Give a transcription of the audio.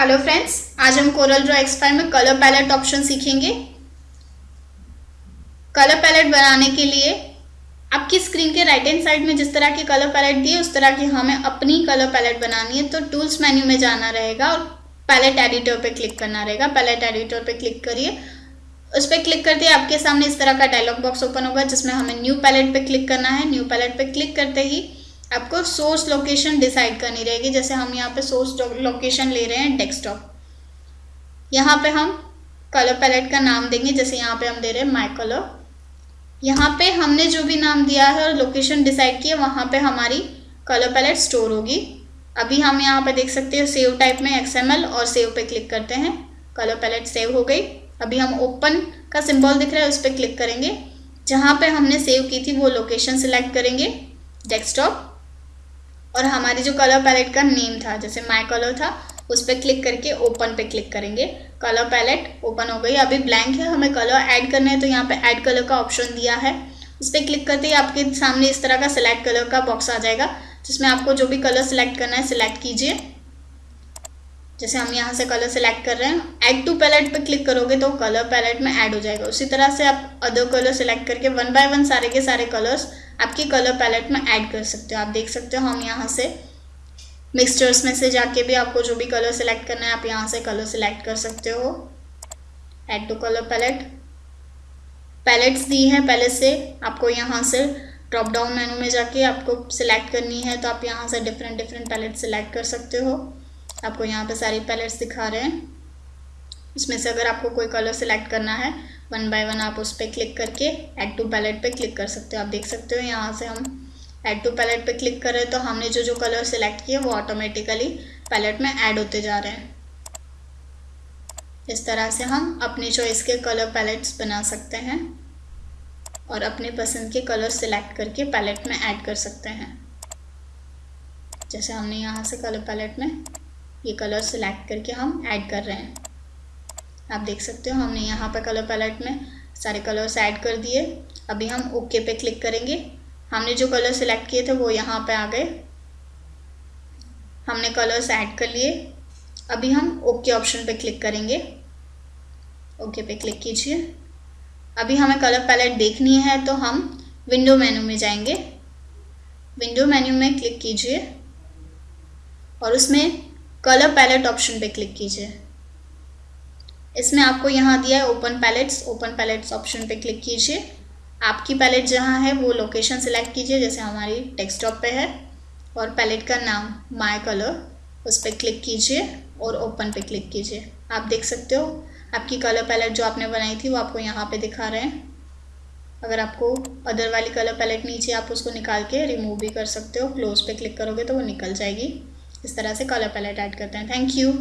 Hello friends आज हम Corel Draw X five में कलर पैलेट ऑप्शन सीखेंगे। कलर पैलेट बनाने के लिए आपकी स्क्रीन के राइट हैंड साइड में जिस तरह के कलर पैलेट दिए, उस तरह की हमें अपनी कलर पैलेट बनानी है तो टूल्स मेन्यू में जाना रहेगा और पैलेट एडिटर पे क्लिक करना रहेगा। पैलेट एडिटर पे क्लिक करिए। उस पर क्लिक करते ही आपके सामने इस तरह का डायलॉग बॉक्स ओपन होगा, जिसमें हमें न्यू पैलेट पे क्लिक करना है। न्यू पैलेट पे क्लिक करते ही आपको सोर्स लोकेशन डिसाइड करनी रहेगी। जैसे हम यहाँ पे सोर्स लोकेशन ले रहे हैं डेस्कटॉप यहाँ पे हम कलर पैलेट का नाम देंगे, जैसे यहाँ पे हम दे रहे हैं माई कलर यहाँ पे हमने जो भी नाम दिया है और लोकेशन डिसाइड किया, वहाँ पे हमारी कलर पैलेट स्टोर होगी। अभी हम यहाँ पे देख सकते हो सेव टाइप में एक्सएमएल और सेव पे क्लिक करते हैं। कलर पैलेट सेव हो गई। अभी हम ओपन का सिंबल दिख रहा है, उस पर क्लिक करेंगे। जहाँ पे हमने सेव की थी, वो लोकेशन सिलेक्ट करेंगे। डेस्कटॉप और हमारी जो कलर पैलेट का नेम था, जैसे माई कलर था, उस पर क्लिक करके ओपन पे क्लिक करेंगे। कलर पैलेट ओपन हो गई। अभी ब्लैंक है, हमें कलर ऐड करना है तो यहाँ पे ऐड कलर का ऑप्शन दिया है। उस पर क्लिक करते ही आपके सामने इस तरह का सिलेक्ट कलर का बॉक्स आ जाएगा, जिसमें आपको जो भी कलर सिलेक्ट करना है सिलेक्ट कीजिए। जैसे हम यहाँ से कलर सेलेक्ट कर रहे हैं ऐड टू पैलेट पे क्लिक करोगे तो कलर पैलेट में ऐड हो जाएगा। उसी तरह से आप अदर कलर सेलेक्ट करके वन बाय वन सारे के सारे कलर्स आपकी कलर पैलेट में ऐड कर सकते हो। आप देख सकते हो, हम यहाँ से मिक्सचर्स में से जाके भी आपको जो भी कलर सेलेक्ट करना है, आप यहाँ से कलर सेलेक्ट कर सकते हो। Add to colour palette palettes दी हैं, पहले से आपको यहाँ से ड्रॉप डाउन मेनू में जाके आपको सिलेक्ट करनी है तो आप यहाँ से डिफरेंट डिफरेंट पैलेट सेलेक्ट कर सकते हो। आपको यहाँ पे सारी पैलेट्स दिखा रहे हैं। इसमें से अगर आपको कोई कलर सेलेक्ट करना है वन बाय वन आप उस पर क्लिक करके ऐड टू पैलेट पे क्लिक कर सकते हो। आप देख सकते हो यहाँ से हम ऐड टू पैलेट पे क्लिक कर रहे हैं तो हमने जो जो कलर सेलेक्ट किए वो ऑटोमेटिकली पैलेट में ऐड होते जा रहे हैं। इस तरह से हम अपनी चॉइस के कलर पैलेट्स बना सकते हैं और अपने पसंद के कलर सेलेक्ट करके पैलेट में ऐड कर सकते हैं। जैसे हमने यहाँ से कलर पैलेट में ये कलर सेलेक्ट करके हम ऐड कर रहे हैं। आप देख सकते हो, हमने यहाँ पर कलर पैलेट में सारे कलर्स ऐड कर दिए। अभी हम ओके पे क्लिक करेंगे। हमने जो कलर सेलेक्ट किए थे वो यहाँ पे आ गए। हमने कलर्स ऐड कर लिए। अभी हम ओके ऑप्शन पे क्लिक करेंगे। ओके पे क्लिक कीजिए। अभी हमें कलर पैलेट देखनी है तो हम विंडो मेन्यू में जाएँगे। विंडो मेन्यू में क्लिक कीजिए। और उसमें कलर पैलेट ऑप्शन पे क्लिक कीजिए। इसमें आपको यहाँ दिया है open palettes open palettes option पे क्लिक कीजिए। आपकी पैलेट जहाँ है, वो लोकेशन सिलेक्ट कीजिए, जैसे हमारी डेस्कटॉप पे है, और पैलेट का नाम माय कलर उस पर क्लिक कीजिए और ओपन पे क्लिक कीजिए। आप देख सकते हो, आपकी कलर पैलेट जो आपने बनाई थी, वो आपको यहाँ पे दिखा रहे हैं। अगर आपको अदर वाली कलर पैलेट नीचे आप उसको निकाल के रिमूव भी कर सकते हो क्लोज पे क्लिक करोगे तो वो निकल जाएगी। इस तरह से कलर पैलेट ऐड करते हैं। Thank you